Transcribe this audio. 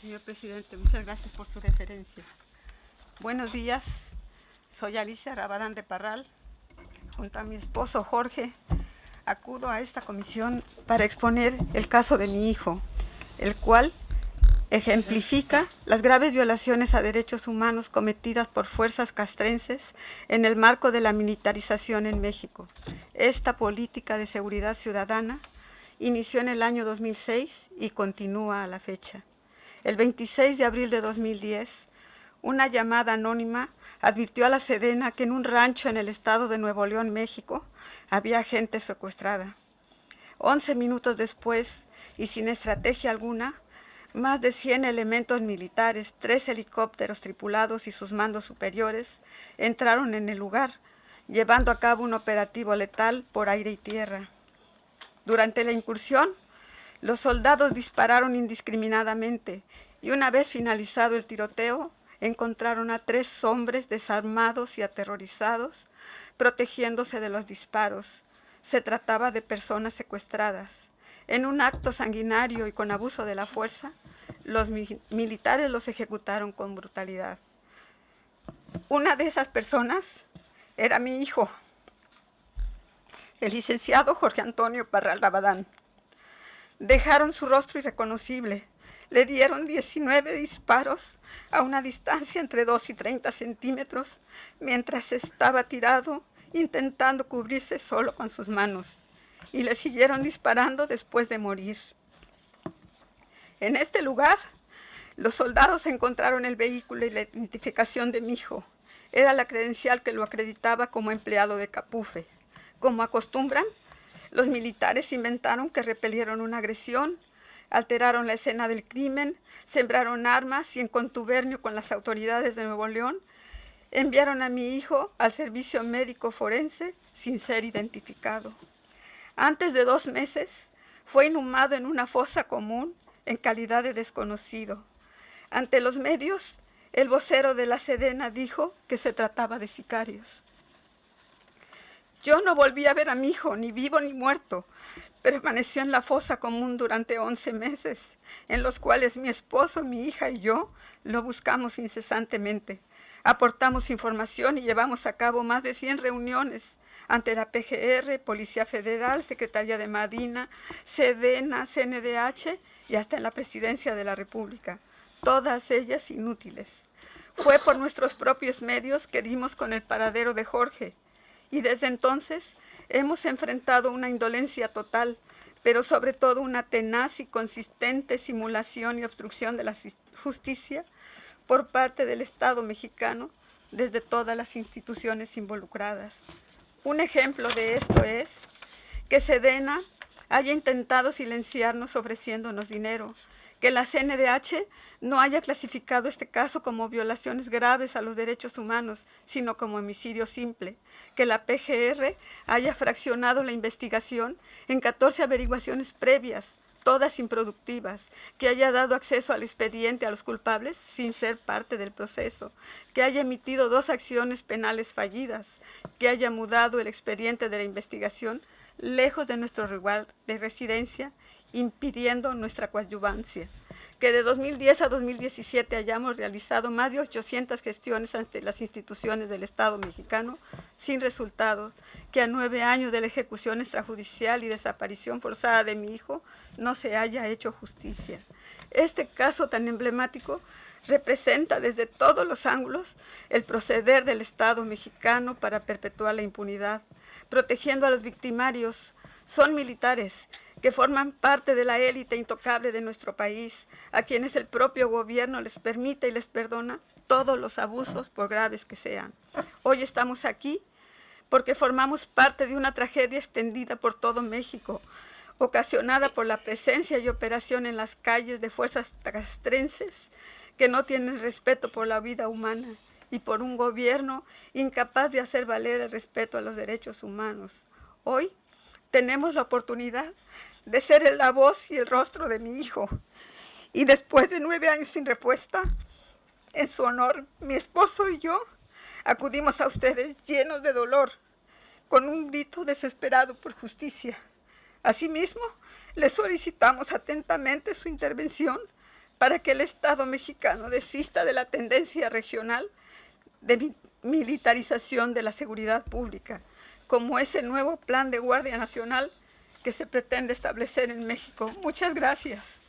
Señor presidente, muchas gracias por su referencia. Buenos días, soy Alicia Rabadán de Parral. Junto a mi esposo Jorge, acudo a esta comisión para exponer el caso de mi hijo, el cual ejemplifica las graves violaciones a derechos humanos cometidas por fuerzas castrenses en el marco de la militarización en México. Esta política de seguridad ciudadana inició en el año 2006 y continúa a la fecha. El 26 de abril de 2010, una llamada anónima advirtió a la Sedena que en un rancho en el estado de Nuevo León, México, había gente secuestrada. Once minutos después, y sin estrategia alguna, más de 100 elementos militares, tres helicópteros tripulados y sus mandos superiores entraron en el lugar, llevando a cabo un operativo letal por aire y tierra. Durante la incursión, los soldados dispararon indiscriminadamente y una vez finalizado el tiroteo, encontraron a tres hombres desarmados y aterrorizados, protegiéndose de los disparos. Se trataba de personas secuestradas. En un acto sanguinario y con abuso de la fuerza, los mi militares los ejecutaron con brutalidad. Una de esas personas era mi hijo, el licenciado Jorge Antonio Parral Rabadán. Dejaron su rostro irreconocible. Le dieron 19 disparos a una distancia entre 2 y 30 centímetros mientras estaba tirado intentando cubrirse solo con sus manos y le siguieron disparando después de morir. En este lugar, los soldados encontraron el vehículo y la identificación de mi hijo. Era la credencial que lo acreditaba como empleado de Capufe. Como acostumbran, los militares inventaron que repelieron una agresión, alteraron la escena del crimen, sembraron armas y en contubernio con las autoridades de Nuevo León, enviaron a mi hijo al servicio médico forense sin ser identificado. Antes de dos meses, fue inhumado en una fosa común en calidad de desconocido. Ante los medios, el vocero de la Sedena dijo que se trataba de sicarios. Yo no volví a ver a mi hijo, ni vivo ni muerto. Permaneció en la fosa común durante 11 meses, en los cuales mi esposo, mi hija y yo lo buscamos incesantemente. Aportamos información y llevamos a cabo más de 100 reuniones ante la PGR, Policía Federal, Secretaría de Madina, Sedena, CNDH y hasta en la Presidencia de la República. Todas ellas inútiles. Fue por nuestros propios medios que dimos con el paradero de Jorge, y desde entonces hemos enfrentado una indolencia total, pero sobre todo una tenaz y consistente simulación y obstrucción de la justicia por parte del Estado mexicano desde todas las instituciones involucradas. Un ejemplo de esto es que Sedena haya intentado silenciarnos ofreciéndonos dinero, que la CNDH no haya clasificado este caso como violaciones graves a los derechos humanos, sino como homicidio simple, que la PGR haya fraccionado la investigación en 14 averiguaciones previas, todas improductivas, que haya dado acceso al expediente a los culpables sin ser parte del proceso, que haya emitido dos acciones penales fallidas, que haya mudado el expediente de la investigación lejos de nuestro lugar de residencia impidiendo nuestra coadyuvancia. Que de 2010 a 2017 hayamos realizado más de 800 gestiones ante las instituciones del Estado mexicano sin resultado, que a nueve años de la ejecución extrajudicial y desaparición forzada de mi hijo no se haya hecho justicia. Este caso tan emblemático representa desde todos los ángulos el proceder del Estado mexicano para perpetuar la impunidad, protegiendo a los victimarios. Son militares que forman parte de la élite intocable de nuestro país, a quienes el propio gobierno les permite y les perdona todos los abusos, por graves que sean. Hoy estamos aquí porque formamos parte de una tragedia extendida por todo México, ocasionada por la presencia y operación en las calles de fuerzas castrenses que no tienen respeto por la vida humana y por un gobierno incapaz de hacer valer el respeto a los derechos humanos. Hoy tenemos la oportunidad de ser la voz y el rostro de mi hijo. Y después de nueve años sin respuesta, en su honor, mi esposo y yo acudimos a ustedes llenos de dolor, con un grito desesperado por justicia. Asimismo, le solicitamos atentamente su intervención para que el Estado mexicano desista de la tendencia regional de militarización de la seguridad pública, como es el nuevo plan de Guardia Nacional que se pretende establecer en México. Muchas gracias.